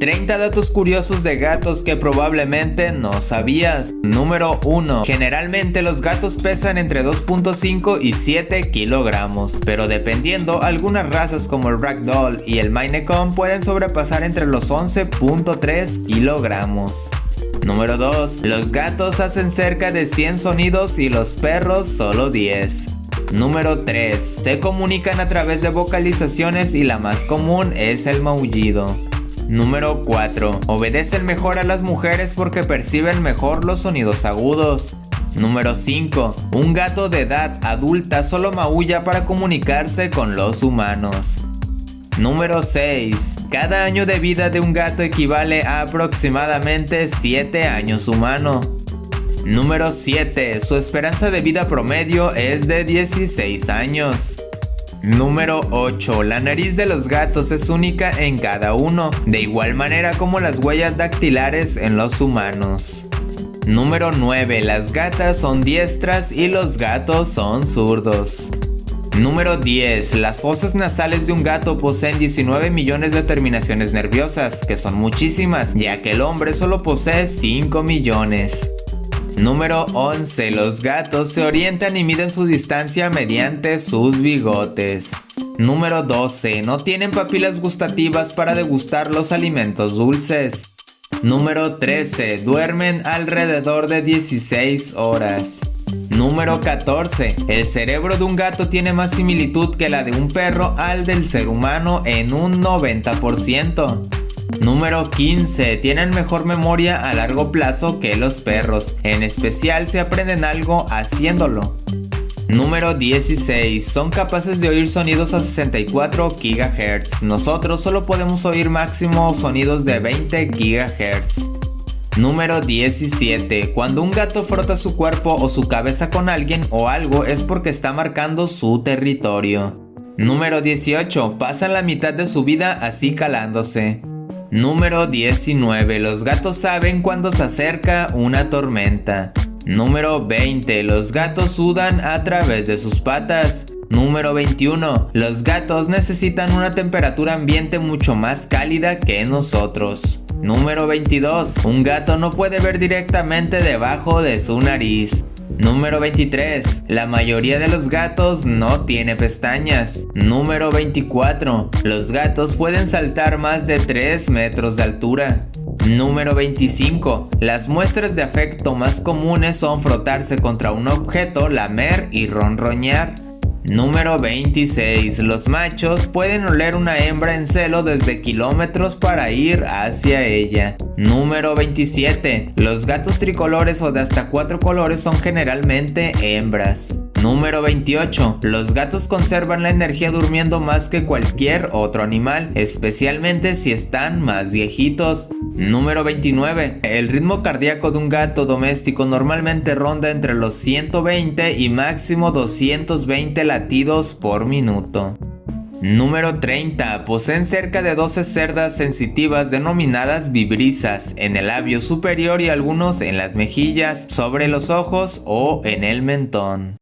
30 datos curiosos de gatos que probablemente no sabías. Número 1. Generalmente los gatos pesan entre 2.5 y 7 kilogramos, pero dependiendo algunas razas como el Ragdoll y el Maine pueden sobrepasar entre los 11.3 kilogramos. Número 2. Los gatos hacen cerca de 100 sonidos y los perros solo 10. Número 3. Se comunican a través de vocalizaciones y la más común es el maullido. Número 4. Obedecen mejor a las mujeres porque perciben mejor los sonidos agudos. Número 5. Un gato de edad adulta solo maulla para comunicarse con los humanos. Número 6. Cada año de vida de un gato equivale a aproximadamente 7 años humano. Número 7. Su esperanza de vida promedio es de 16 años. Número 8. La nariz de los gatos es única en cada uno, de igual manera como las huellas dactilares en los humanos. Número 9. Las gatas son diestras y los gatos son zurdos. Número 10. Las fosas nasales de un gato poseen 19 millones de terminaciones nerviosas, que son muchísimas, ya que el hombre solo posee 5 millones. Número 11. Los gatos se orientan y miden su distancia mediante sus bigotes. Número 12. No tienen papilas gustativas para degustar los alimentos dulces. Número 13. Duermen alrededor de 16 horas. Número 14. El cerebro de un gato tiene más similitud que la de un perro al del ser humano en un 90%. Número 15. Tienen mejor memoria a largo plazo que los perros, en especial si aprenden algo haciéndolo. Número 16. Son capaces de oír sonidos a 64 GHz. Nosotros solo podemos oír máximo sonidos de 20 GHz. Número 17. Cuando un gato frota su cuerpo o su cabeza con alguien o algo es porque está marcando su territorio. Número 18. Pasan la mitad de su vida así calándose. Número 19. Los gatos saben cuando se acerca una tormenta. Número 20. Los gatos sudan a través de sus patas. Número 21. Los gatos necesitan una temperatura ambiente mucho más cálida que nosotros. Número 22. Un gato no puede ver directamente debajo de su nariz. Número 23. La mayoría de los gatos no tiene pestañas. Número 24. Los gatos pueden saltar más de 3 metros de altura. Número 25. Las muestras de afecto más comunes son frotarse contra un objeto, lamer y ronroñar. Número 26. Los machos pueden oler una hembra en celo desde kilómetros para ir hacia ella. Número 27. Los gatos tricolores o de hasta cuatro colores son generalmente hembras. Número 28. Los gatos conservan la energía durmiendo más que cualquier otro animal, especialmente si están más viejitos. Número 29. El ritmo cardíaco de un gato doméstico normalmente ronda entre los 120 y máximo 220 latidos por minuto. Número 30. Poseen cerca de 12 cerdas sensitivas denominadas vibrisas en el labio superior y algunos en las mejillas, sobre los ojos o en el mentón.